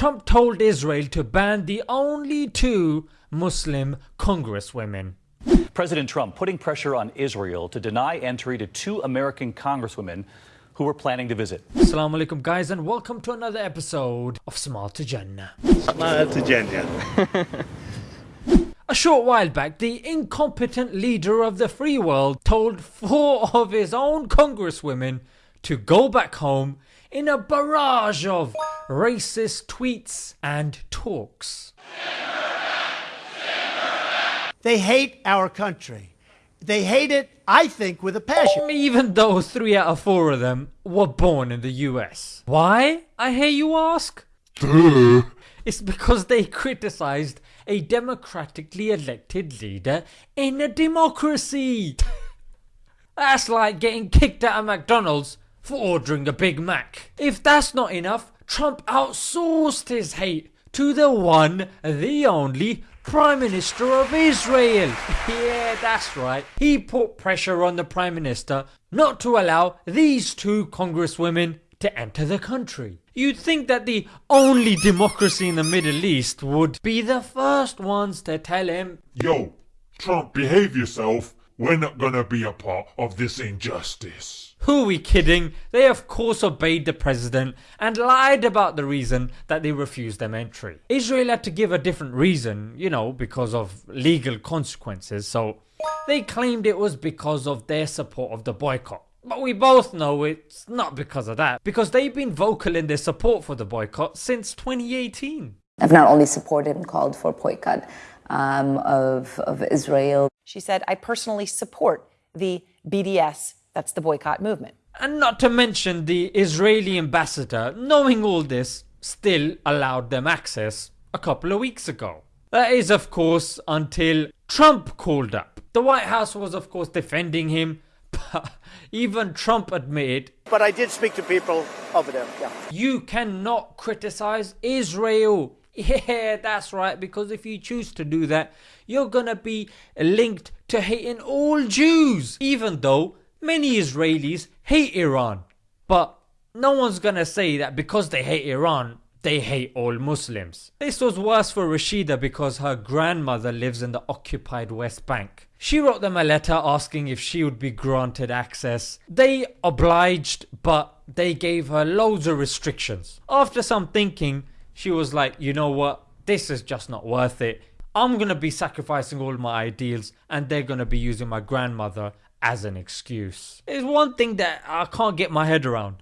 Trump told Israel to ban the only two Muslim congresswomen. President Trump putting pressure on Israel to deny entry to two American congresswomen who were planning to visit. Assalamu alaikum guys and welcome to another episode of Smile to Jannah. Smile to Jannah. A short while back, the incompetent leader of the free world told four of his own congresswomen to go back home in a barrage of racist tweets and talks. They hate our country. They hate it, I think, with a passion. Even though three out of four of them were born in the US. Why, I hear you ask? it's because they criticized a democratically elected leader in a democracy. That's like getting kicked out of McDonald's for ordering a Big Mac. If that's not enough, Trump outsourced his hate to the one, the only Prime Minister of Israel. yeah, that's right. He put pressure on the Prime Minister not to allow these two congresswomen to enter the country. You'd think that the only democracy in the Middle East would be the first ones to tell him, Yo, Trump, behave yourself. We're not gonna be a part of this injustice. Who are we kidding? They of course obeyed the president and lied about the reason that they refused them entry. Israel had to give a different reason, you know, because of legal consequences, so they claimed it was because of their support of the boycott. But we both know it's not because of that, because they've been vocal in their support for the boycott since 2018. I've not only supported and called for boycott um, of, of Israel. She said, I personally support the BDS, that's the boycott movement. And not to mention the Israeli ambassador, knowing all this, still allowed them access a couple of weeks ago. That is, of course, until Trump called up. The White House was, of course, defending him, but even Trump admitted. But I did speak to people over there, yeah. You cannot criticize Israel. Yeah, that's right, because if you choose to do that, you're gonna be linked to hating all Jews, even though many Israelis hate Iran. But no one's gonna say that because they hate Iran, they hate all Muslims. This was worse for Rashida because her grandmother lives in the occupied West Bank. She wrote them a letter asking if she would be granted access. They obliged, but they gave her loads of restrictions. After some thinking, she was like, you know what, this is just not worth it. I'm gonna be sacrificing all my ideals and they're gonna be using my grandmother as an excuse. There's one thing that I can't get my head around.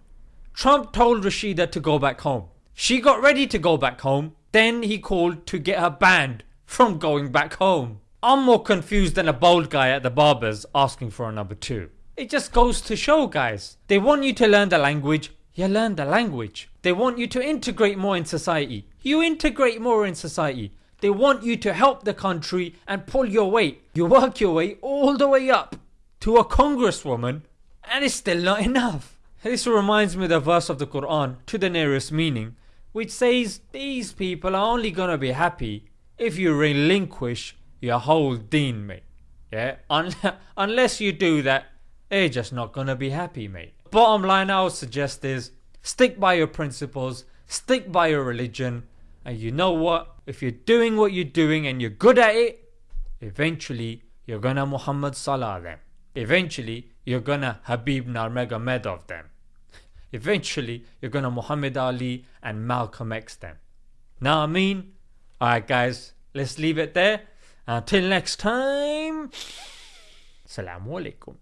Trump told Rashida to go back home. She got ready to go back home, then he called to get her banned from going back home. I'm more confused than a bald guy at the barber's asking for a number two. It just goes to show guys, they want you to learn the language, you learn the language. They want you to integrate more in society. You integrate more in society. They want you to help the country and pull your weight. You work your way all the way up to a congresswoman and it's still not enough. This reminds me of the verse of the Quran to the nearest meaning which says these people are only gonna be happy if you relinquish your whole deen mate. Yeah, Un unless you do that they're just not gonna be happy mate. Bottom line I would suggest is stick by your principles, stick by your religion, and you know what? If you're doing what you're doing and you're good at it, eventually you're gonna Muhammad Salah them. Eventually you're gonna Khabib Nurmagomedov them. Eventually you're gonna Muhammad Ali and Malcolm X them. Now I mean? Alright guys, let's leave it there. Until next time, Assalamu alaikum.